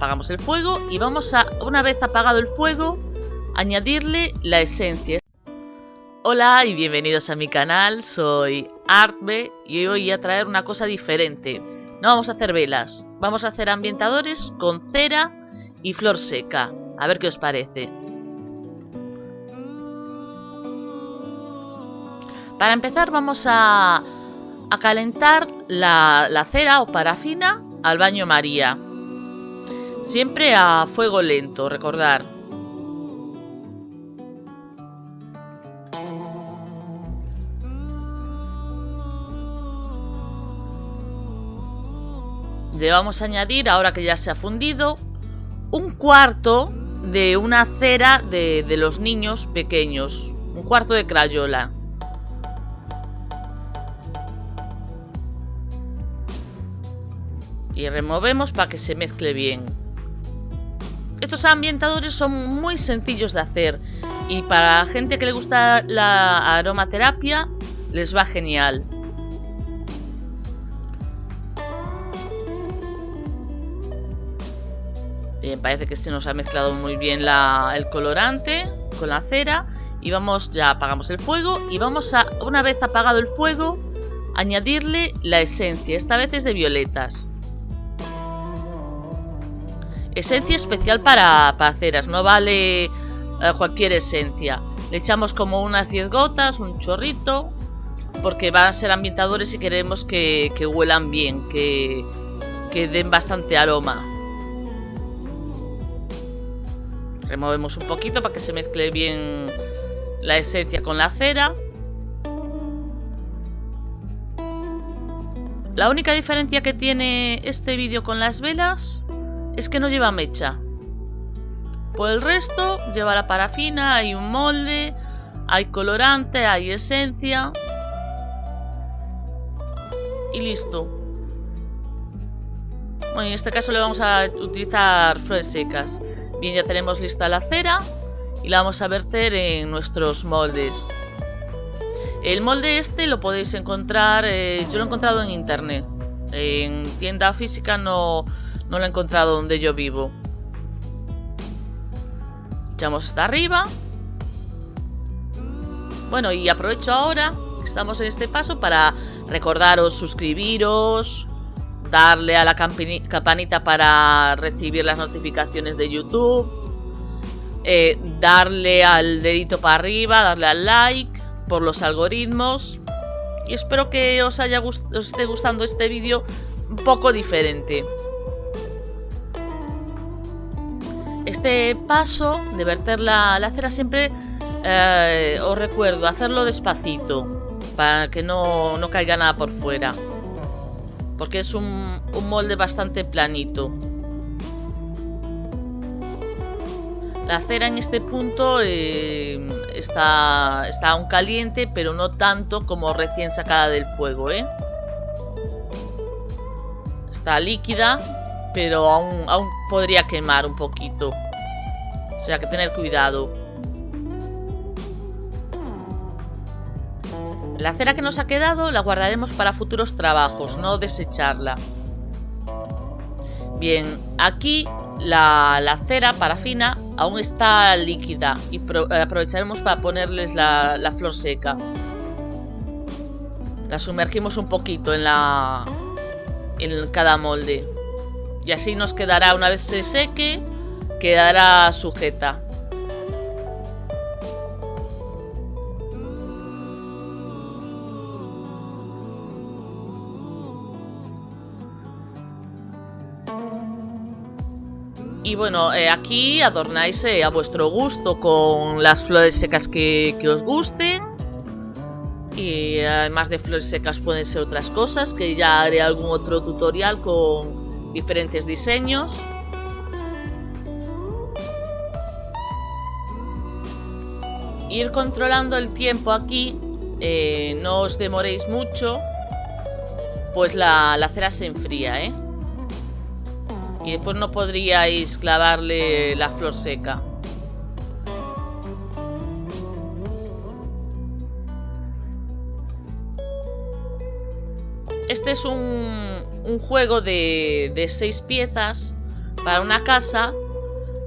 apagamos el fuego y vamos a, una vez apagado el fuego, añadirle la esencia. Hola y bienvenidos a mi canal, soy Artbe y hoy voy a traer una cosa diferente. No vamos a hacer velas, vamos a hacer ambientadores con cera y flor seca. A ver qué os parece. Para empezar vamos a, calentar la cera o parafina al baño María. Siempre a fuego lento, recordar. Le vamos a añadir, ahora que ya se ha fundido, un cuarto de una cera de, de los niños pequeños. Un cuarto de crayola. y removemos para que se mezcle bien. Estos ambientadores son muy sencillos de hacer y para la gente que le gusta la aromaterapia les va genial. Bien, parece que este nos ha mezclado muy bien el colorante con la cera y vamos, ya apagamos el fuego y vamos a, una vez apagado el fuego, añadirle la esencia, esta vez es de violetas. Esencia especial para, para ceras, no vale eh, cualquier esencia. Le echamos como unas 10 gotas, un chorrito, porque van a ser ambientadores y queremos que, que huelan bien, que, que den bastante aroma. Removemos un poquito para que se mezcle bien la esencia con la cera. La única diferencia que tiene este vídeo con las velas es que no lleva mecha. Por el resto, lleva la parafina, hay un molde, hay colorante, hay esencia. Y listo. Bueno, en este caso le vamos a utilizar flores secas. Bien, ya tenemos lista la cera y la vamos a verter en nuestros moldes. El molde este lo podéis encontrar, eh, yo lo he encontrado en internet. En tienda física no, no lo he encontrado donde yo vivo. Echamos hasta arriba. Bueno, y aprovecho ahora estamos en este paso para recordaros suscribiros, darle a la campanita para recibir las notificaciones de YouTube, eh, darle al dedito para arriba, darle al like por los algoritmos. Y espero que os, haya os esté gustando este vídeo un poco diferente. Este paso de verter la, cera siempre eh, os recuerdo hacerlo despacito para que no, no, caiga nada por fuera. Porque es un, un molde bastante planito. La cera en este punto eh, está, está aún caliente pero no tanto como recién sacada del fuego ¿eh? está líquida pero aún, aún podría quemar un poquito que tener cuidado. La cera que nos ha quedado la guardaremos para futuros trabajos, no desecharla. Bien, aquí la, la cera parafina aún está líquida y eh, aprovecharemos para ponerles la, la flor seca. La sumergimos un poquito en la en cada molde. Y así nos quedará una vez se seque quedará sujeta. Y bueno, eh, aquí adornáis eh, a vuestro gusto con las flores secas que, que, os gusten. Y además de flores secas pueden ser otras cosas, que ya haré algún otro tutorial con diferentes diseños. Ir controlando el tiempo aquí, eh, no os demoréis mucho, pues la, cera se enfría, ¿eh? Y después no podríais clavarle la flor seca. Este es un, un juego de, de seis piezas para una casa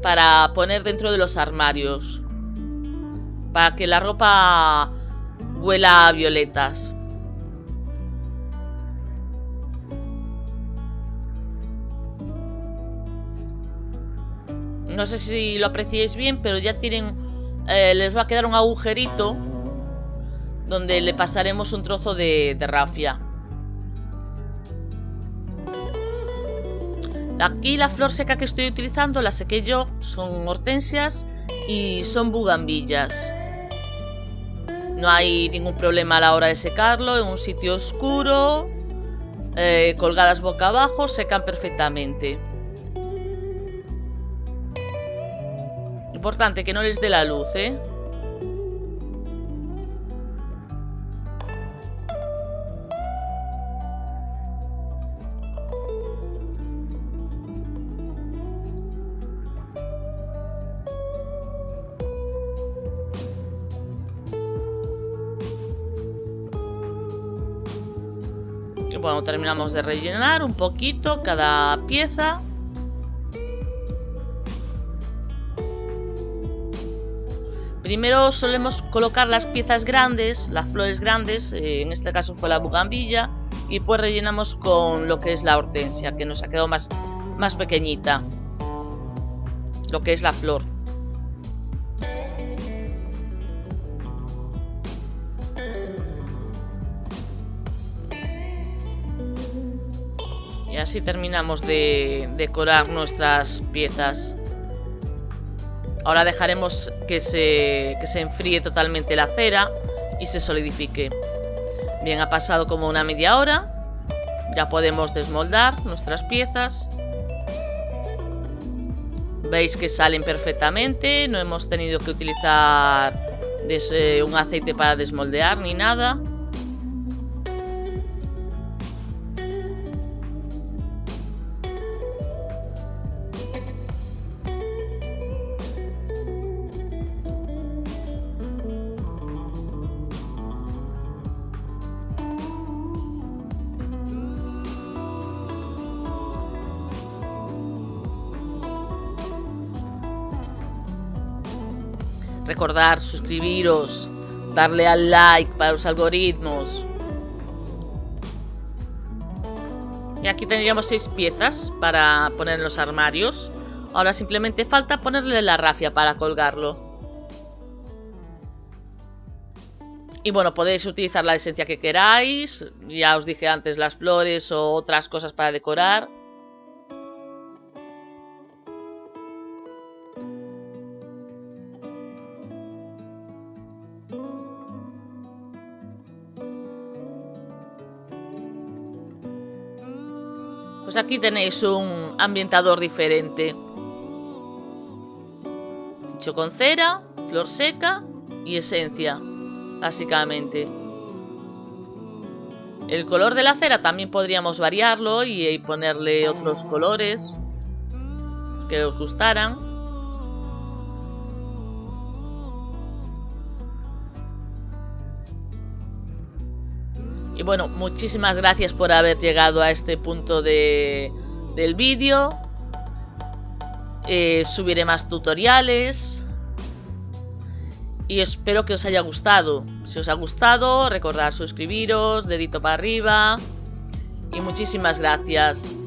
para poner dentro de los armarios. Para que la ropa huela a violetas. No sé si lo apreciáis bien, pero ya tienen... Eh, les va a quedar un agujerito donde le pasaremos un trozo de, rafia. Aquí la flor seca que estoy utilizando la sequé yo, son hortensias y son bugambillas. No hay ningún problema a la hora de secarlo, en un sitio oscuro, eh, colgadas boca abajo, secan perfectamente. Importante que no les dé la luz, ¿eh? Bueno, terminamos de rellenar un poquito cada pieza. Primero solemos colocar las piezas grandes, las flores grandes, eh, en este caso fue la bugambilla, y pues rellenamos con lo que es la hortensia, que nos ha quedado más, más pequeñita, lo que es la flor. Así terminamos de decorar nuestras piezas. Ahora dejaremos que se, que se enfríe totalmente la cera y se solidifique. Bien, ha pasado como una media hora. Ya podemos desmoldar nuestras piezas. Veis que salen perfectamente. No hemos tenido que utilizar un aceite para desmoldear ni nada. Recordar, suscribiros, darle al like para los algoritmos. Y aquí tendríamos seis piezas para poner en los armarios. Ahora simplemente falta ponerle la rafia para colgarlo. Y bueno, podéis utilizar la esencia que queráis. Ya os dije antes las flores o otras cosas para decorar. Pues aquí tenéis un ambientador diferente. Hecho con cera, flor seca y esencia, básicamente. El color de la cera también podríamos variarlo y ponerle otros colores que os gustaran. Bueno, muchísimas gracias por haber llegado a este punto de, del vídeo. Eh, subiré más tutoriales. Y espero que os haya gustado. Si os ha gustado, recordad suscribiros, dedito para arriba. Y muchísimas gracias.